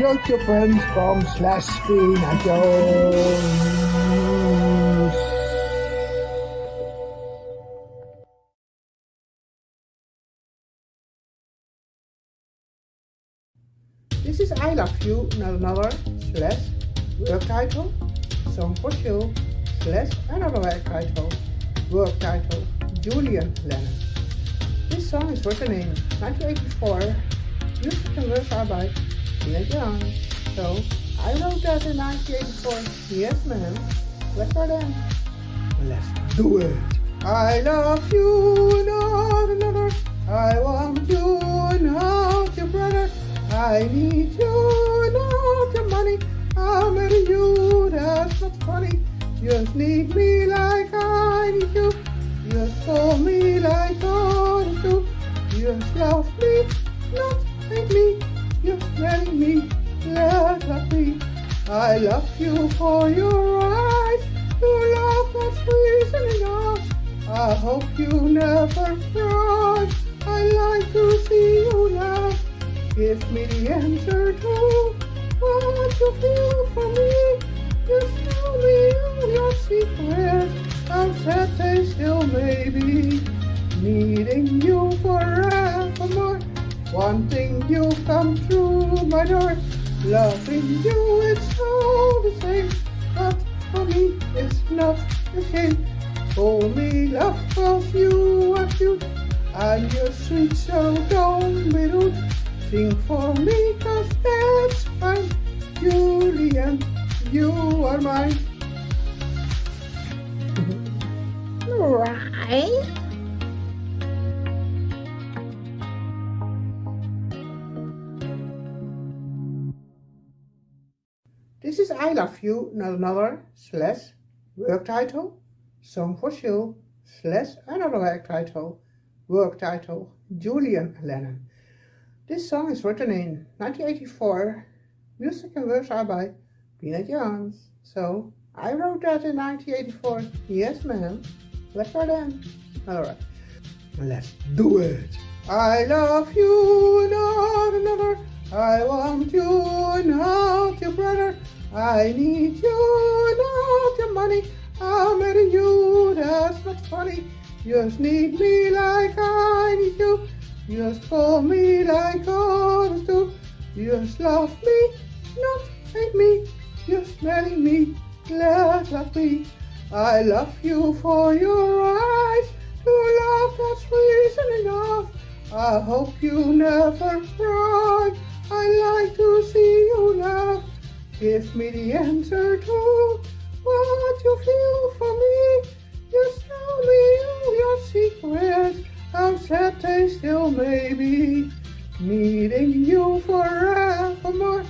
youtube.com slash. This is I Love You, not another, slash, work title, song for you, slash, another work title, work title, Julian Lennon. This song is written in 1984, music and words are Tina Young. So, I wrote that in 1984, yes ma'am, let's go then. Let's do it. I love you, not another, I want you, not your brother. I need you, not your money. I'll marry you, that's not funny. You just need me like I need you. Just hold me like others do. You just love me, not hate me. Just me, let love me. I love you for your eyes. Your love that's reason enough. I hope you never cry. I like to see you laugh. Give me the answer to what you feel for me. Just tell me all your secrets. How sad they still may be. Needing you forevermore. Wanting you come through my door. Loving you, it's all the same. But for me, it's not the same. Only love, of you are cute. And you're sweet, so don't be rude. Sing for me, cause that's fine. Julian, you are mine. Right? I Love You, not another, slash, work title, song for you, slash, another work title, work title, Julian Lennon. This song is written in 1984, music and words are by Peanut Jones. So, I wrote that in 1984, yes ma'am, let's go then. Alright, let's do it. I love you, not another, I want you, not. I need you, not your money. I'll marry you, that's not funny. Just need me like I need you. You Just call me like others do. Just love me, not hate me. You just marry me, let love me. I love you for your eyes. Your love, that's reason enough. I hope you never cry. I like to see you laugh. Give me the answer to what you feel for me. Just tell me all your secrets, how sad they still may be. Needing you forevermore,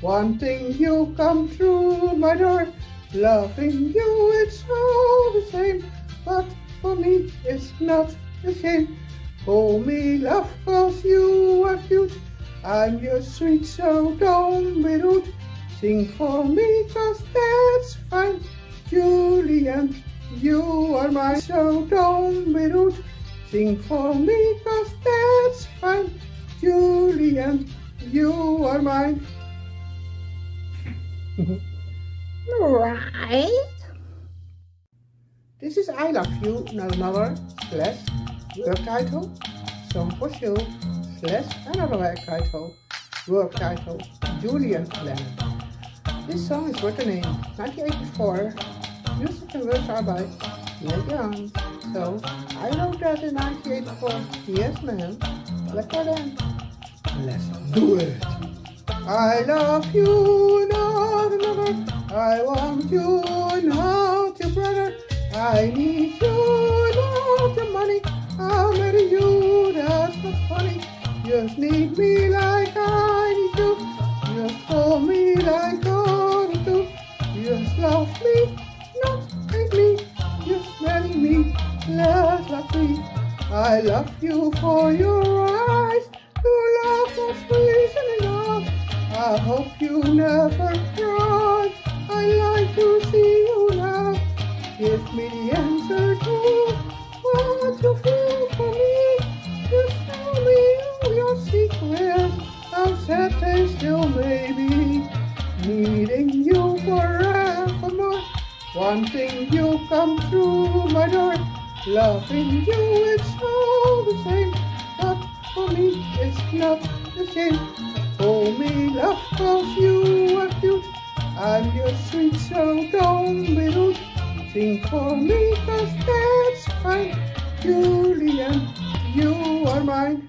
wanting you come through my door. Loving you, it's all the same, but for me it's not the same. For me, love, cause you are cute. I'm your sweet, so don't be rude. Sing for me, cause that's fine. Julian, you are mine, so don't be rude. Sing for me, cause that's fine. Julian, you are mine. Right? This is I Love You, not another, slash, work title, song for you, slash, another work title, work title, Julian Lennon. This song is written in 1984, music and words are by Neil Young. So, I wrote that in 1984, yes ma'am, let's go then. Let's do it. I love you, not another. I want you, not your brother. I need you, not your money. I'll marry you, that's not funny. Just need me like come through my door. Loving you, it's all the same. But for me, it's not the same. For me, love, cause you are cute. I'm your sweet, so don't be rude. Sing for me, cause that's fine. Julian, you are mine.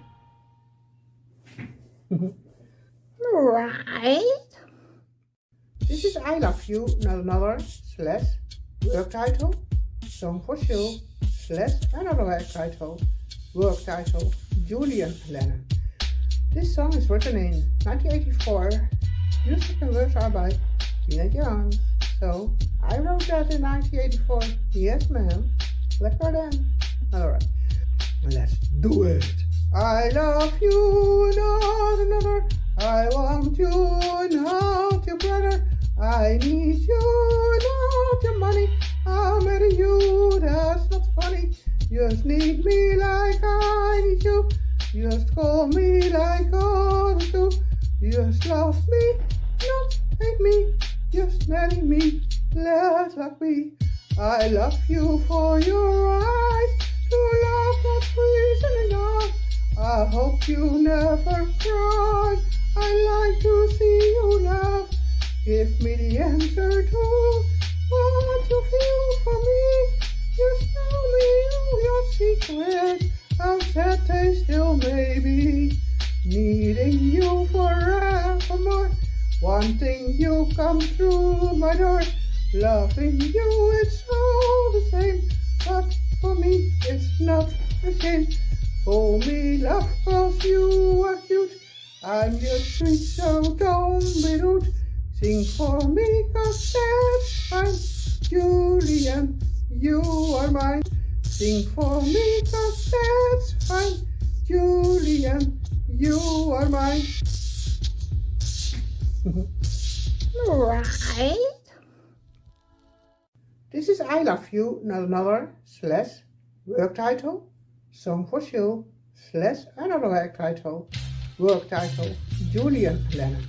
right. This is I Love You, not another, slash, work title, song for you, slash, another work title, work title, Julian Lennon. This song is written in 1984. Music and words are by Tina Young. So, I wrote that in 1984. Yes, ma'am. Lekker then. Alright, let's do it. I love you, not another. I want you, not your brother. I need you, not your money. I'll marry you, that's not funny. Just need me like I need you. Just call me like others do. Just love me, not hate me. Just marry me, let love me. I love you for your eyes. To love that's reason enough. I hope you never cry. I like to see you laugh. Give me the answer to what you feel for me. Just tell me all your secrets. How sad they still may be. Needing you forevermore. Wanting you come through my door. Julian, you are mine. Sing for me, cause that's fine. Julian, you are mine. Right. This is I Love You, not another, slash, work title, song for you, slash, another work title, work title, Julian Lennon.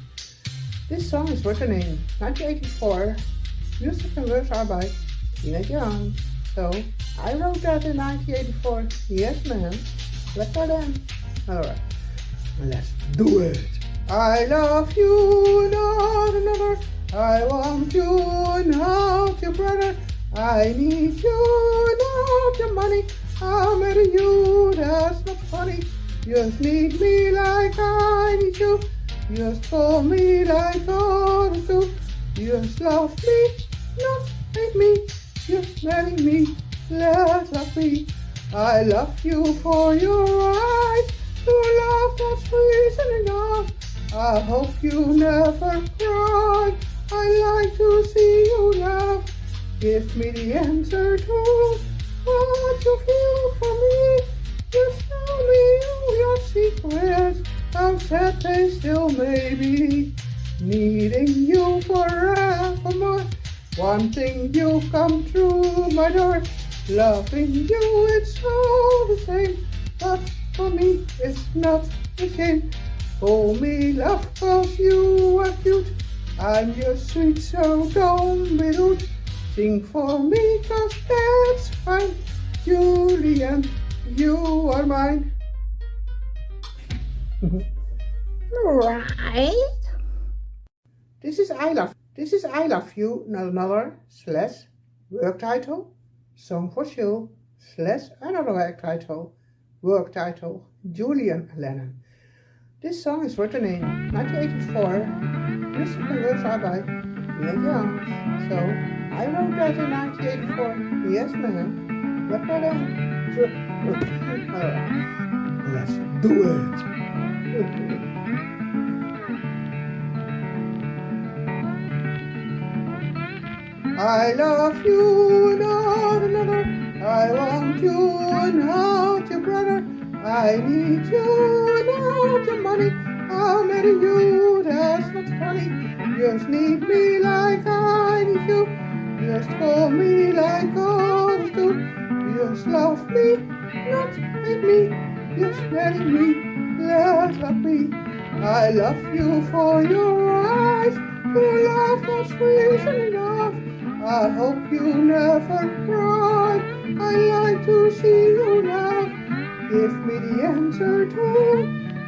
This song is written in 1984. Music and words are by Tina Young. So, I wrote that in 1984. Yes, ma'am. Lekker then. Alright, let's do it. I love you, not another. I want you, not your brother. I need you, not your money. I'll marry you, that's not funny. You just need me like I need you. Just call me like I others do. You just love me, not hate me. Just marry me, let love me. I love you for your eyes. Your love that's reason enough. I hope you never cry. I like to see you laugh. Give me the answer to what you feel for me. Just tell me all your secrets. How sad they still may be. Needing you forevermore. Wanting you come true, my door. Loving you, it's all the same. But for me, it's not the same. Hold me, love, cause you are cute. I'm your sweet, so don't be rude. Sing for me, cause that's fine. Julian, you are mine. Right. This is I love. This is I love you, not another slash work title, song for you slash another work title, work title, Julian Lennon. This song is written in 1984. Music and words are by Neil Young. So I wrote that in 1984. Yes, ma'am. Let's do it. I love you, not another. I want you, not your brother. I need you, not your money. I'll marry you, that's not funny. Just need me like I need you. Just call me like others do. Just love me, not hate me. Just marry me, let love me. I love you for your eyes. Your love that's reason. I hope you never cry. I like to see you laugh. Give me the answer to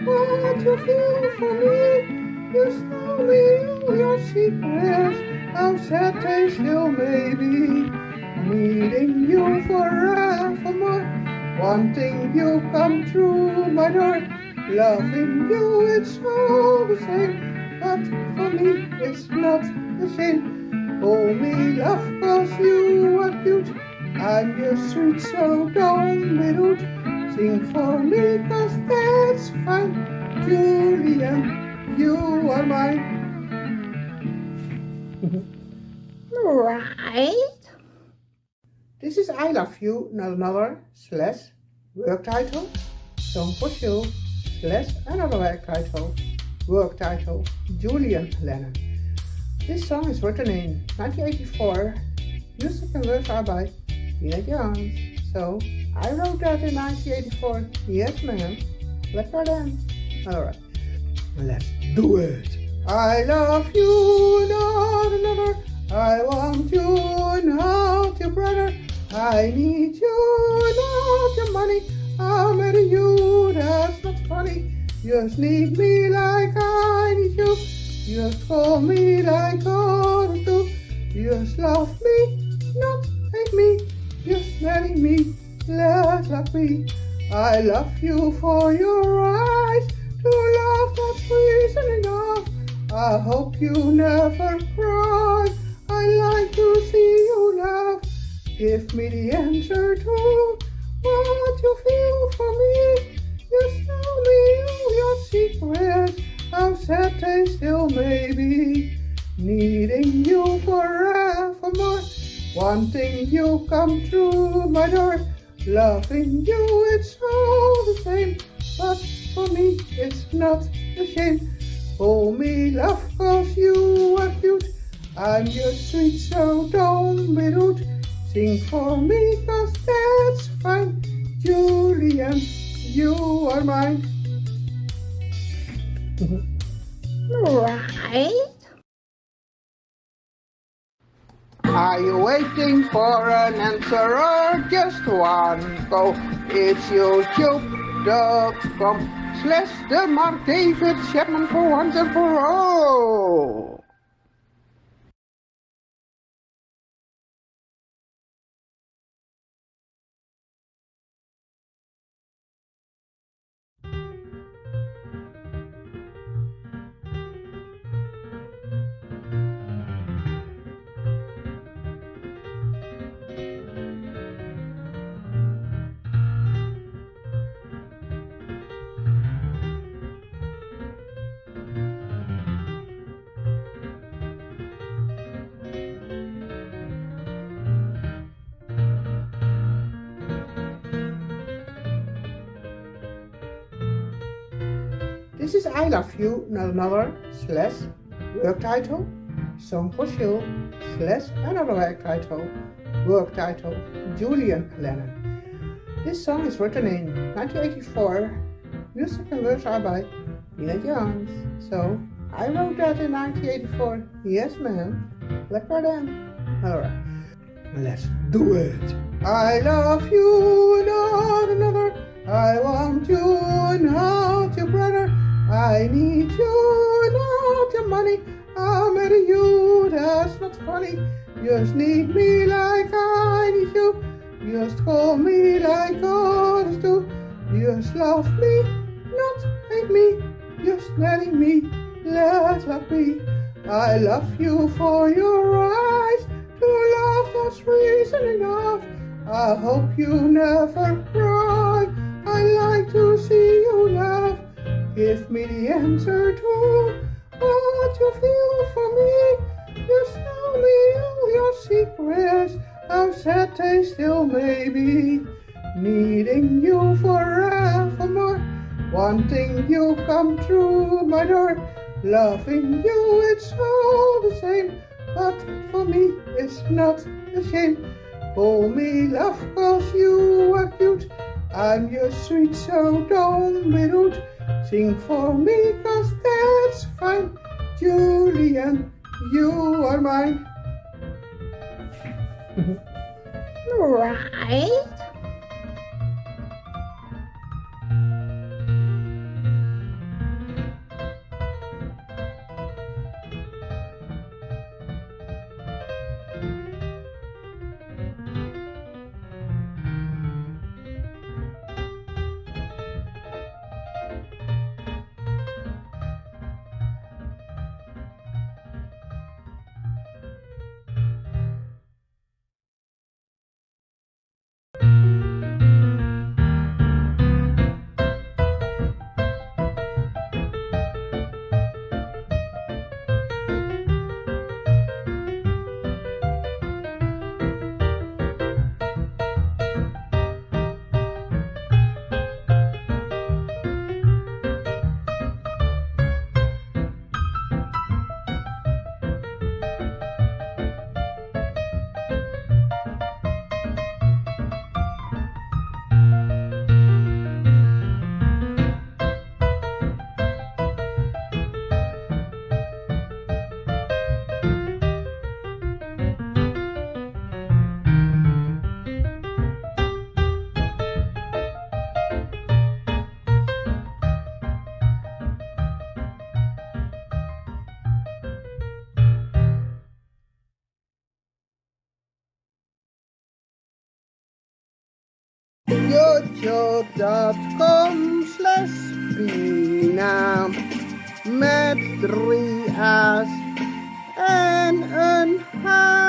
what you feel for me. You tell me all your secrets, how sad they still may be. Needing you forevermore, wanting you come true, my door. Loving you, it's all the same, but for me it's not the same. Oh, Hold me, love, cause you are cute. I'm your sweet, so be rude. Sing for me, cause that's fine. Julian, you are mine. right. This is I Love You, not another, slash, work title, song for you, slash, another work title, work title, Julian Lennon. This song is written in 1984, music and words are by Nina Jones. So, I wrote that in 1984, yes ma'am, lekker then. Alright, let's do it. I love you, not another, I want you, not your brother. I need you, not your money. I'm at you, that's not funny. You just need me like I need you. Just call me like others do. Just love me, not hate me. Just marry me, let love me. I love you for your eyes. To love that's reason enough. I hope you never cry. I like to see you laugh. Give me the answer to what you feel for me. Wanting you come through my door. Loving you, it's all the same, but for me it's not the same. Hold oh, me, love, cause you are cute. I'm your sweet, so don't be rude. Sing for me, cause that's fine. Julian, you are mine. Waiting for an answer or just one go? It's youtube.com slash the Mark David Chapman for once and for all. Oh. This is I Love You, not another, slash, work title, song for you, slash, another work title, work title, Julian Lennon. This song is written in 1984, music and words are by Nina Jones. So, I wrote that in 1984, yes ma'am, lekker then. Alright, let's do it. I love you, not another, I want you, not your brother. I need you, not your money. I'm at you, that's not funny. Just need me like I need you. Just call me like others do. Just love me, not hate me. Just marry me, let love me. I love you for your eyes. To love that's reason enough. I hope you never cry. I like to see. Give me the answer to what you feel for me. Just tell me all your secrets, how sad they still may be. Needing you forevermore, wanting you come through my door. Loving you, it's all the same, but for me it's not the same. Call me love, cause you are cute. I'm your sweet, so don't be rude. Sing for me, cause that's fine. Julian, you are mine. right. youtube.com slash Pina met drie A's en een H.